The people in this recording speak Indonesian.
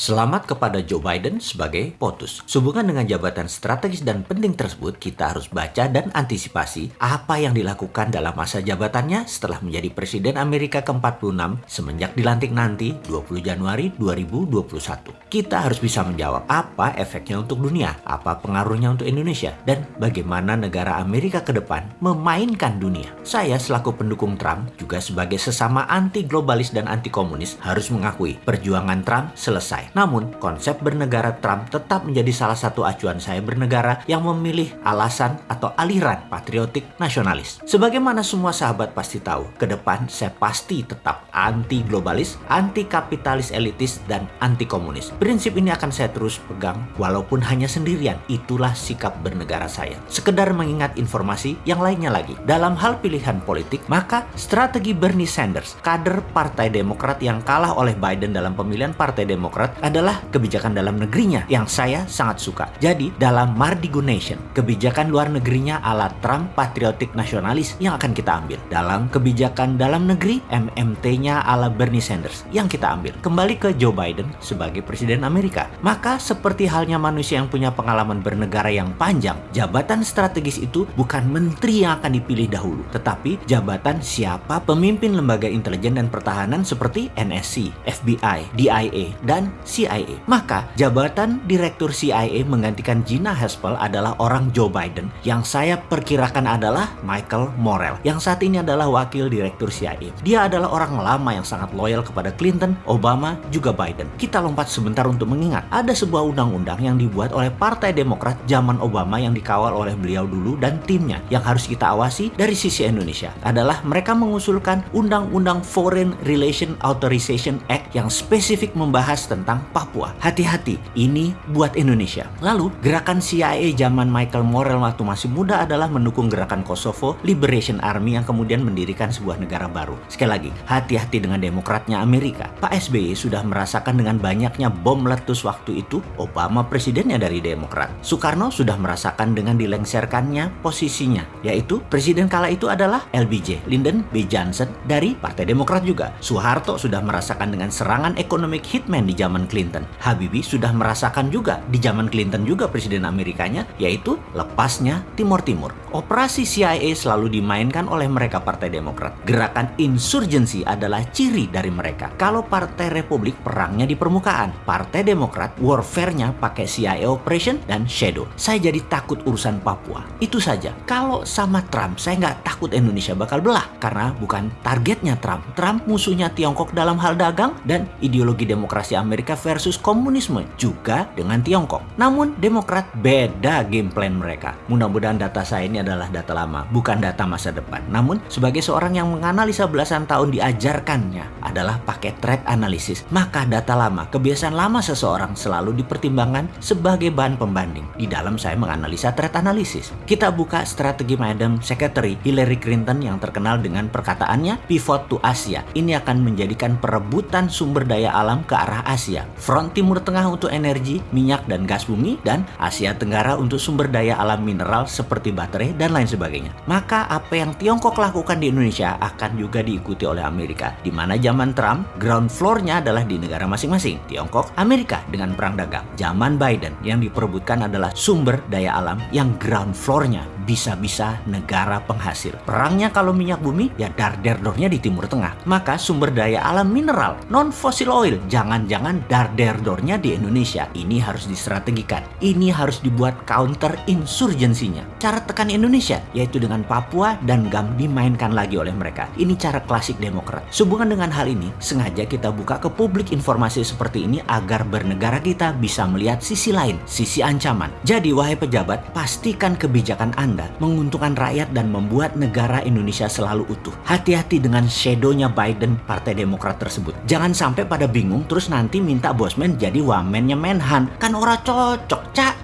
Selamat kepada Joe Biden sebagai POTUS. Sehubungan dengan jabatan strategis dan penting tersebut, kita harus baca dan antisipasi apa yang dilakukan dalam masa jabatannya setelah menjadi Presiden Amerika ke-46 semenjak dilantik nanti 20 Januari 2021. Kita harus bisa menjawab apa efeknya untuk dunia, apa pengaruhnya untuk Indonesia, dan bagaimana negara Amerika ke depan memainkan dunia. Saya selaku pendukung Trump, juga sebagai sesama anti-globalis dan anti-komunis, harus mengakui perjuangan Trump selesai namun, konsep bernegara Trump tetap menjadi salah satu acuan saya bernegara yang memilih alasan atau aliran patriotik nasionalis. Sebagaimana semua sahabat pasti tahu, ke depan saya pasti tetap anti-globalis, anti-kapitalis elitis, dan anti-komunis. Prinsip ini akan saya terus pegang walaupun hanya sendirian. Itulah sikap bernegara saya. Sekedar mengingat informasi yang lainnya lagi. Dalam hal pilihan politik, maka strategi Bernie Sanders, kader Partai Demokrat yang kalah oleh Biden dalam pemilihan Partai Demokrat adalah kebijakan dalam negerinya yang saya sangat suka. Jadi dalam Mardigo Nation, kebijakan luar negerinya ala Trump patriotik nasionalis yang akan kita ambil. Dalam kebijakan dalam negeri, MMT-nya ala Bernie Sanders yang kita ambil. Kembali ke Joe Biden sebagai Presiden Amerika. Maka seperti halnya manusia yang punya pengalaman bernegara yang panjang, jabatan strategis itu bukan menteri yang akan dipilih dahulu, tetapi jabatan siapa pemimpin lembaga intelijen dan pertahanan seperti NSC, FBI, DIA, dan CIA. Maka jabatan Direktur CIA menggantikan Gina Haspel adalah orang Joe Biden yang saya perkirakan adalah Michael Morrell yang saat ini adalah Wakil Direktur CIA. Dia adalah orang lama yang sangat loyal kepada Clinton, Obama, juga Biden. Kita lompat sebentar untuk mengingat ada sebuah undang-undang yang dibuat oleh Partai Demokrat zaman Obama yang dikawal oleh beliau dulu dan timnya yang harus kita awasi dari sisi Indonesia adalah mereka mengusulkan Undang-Undang Foreign Relation Authorization Act yang spesifik membahas tentang Papua. Hati-hati, ini buat Indonesia. Lalu, gerakan CIA zaman Michael Morrell waktu masih muda adalah mendukung gerakan Kosovo Liberation Army yang kemudian mendirikan sebuah negara baru. Sekali lagi, hati-hati dengan demokratnya Amerika. Pak SBY sudah merasakan dengan banyaknya bom meletus waktu itu, Obama presidennya dari Demokrat. Soekarno sudah merasakan dengan dilengserkannya posisinya, yaitu presiden kala itu adalah LBJ, Lyndon B. Johnson dari Partai Demokrat juga. Soeharto sudah merasakan dengan serangan ekonomi hitman di zaman Clinton. Habibie sudah merasakan juga di zaman Clinton juga presiden Amerikanya yaitu lepasnya Timur Timur. Operasi CIA selalu dimainkan oleh mereka Partai Demokrat. Gerakan insurgensi adalah ciri dari mereka. Kalau Partai Republik perangnya di permukaan, Partai Demokrat warfare-nya pakai CIA operation dan shadow. Saya jadi takut urusan Papua. Itu saja. Kalau sama Trump, saya nggak takut Indonesia bakal belah karena bukan targetnya Trump. Trump musuhnya Tiongkok dalam hal dagang dan ideologi demokrasi Amerika versus komunisme juga dengan Tiongkok. Namun Demokrat beda game plan mereka. Mudah-mudahan data saya ini adalah data lama, bukan data masa depan. Namun sebagai seorang yang menganalisa belasan tahun diajarkannya adalah pakai trade analysis, maka data lama, kebiasaan lama seseorang selalu dipertimbangkan sebagai bahan pembanding. Di dalam saya menganalisa trade analysis. Kita buka strategi Madam Secretary Hillary Clinton yang terkenal dengan perkataannya pivot to Asia. Ini akan menjadikan perebutan sumber daya alam ke arah Asia. Front Timur Tengah untuk energi, minyak dan gas bumi, dan Asia Tenggara untuk sumber daya alam mineral seperti baterai dan lain sebagainya. Maka apa yang Tiongkok lakukan di Indonesia akan juga diikuti oleh Amerika. Di mana zaman Trump, ground floor-nya adalah di negara masing-masing. Tiongkok, Amerika dengan perang dagang. Zaman Biden yang diperebutkan adalah sumber daya alam yang ground floor-nya bisa-bisa negara penghasil. Perangnya kalau minyak bumi, ya dar-der-dornya di Timur Tengah. Maka sumber daya alam mineral, non-fossil oil, jangan-jangan dar-der-dornya di Indonesia. Ini harus distrategikan. Ini harus dibuat counter insurgensinya. Cara tekan Indonesia, yaitu dengan Papua dan GAM dimainkan lagi oleh mereka. Ini cara klasik Demokrat. Sehubungan dengan hal ini, sengaja kita buka ke publik informasi seperti ini agar bernegara kita bisa melihat sisi lain, sisi ancaman. Jadi, wahai pejabat, pastikan kebijakan Anda menguntungkan rakyat dan membuat negara Indonesia selalu utuh. Hati-hati dengan shadownya Biden Partai Demokrat tersebut. Jangan sampai pada bingung terus nanti minta bosman jadi wamennya Menhan. Kan ora cocok, cak.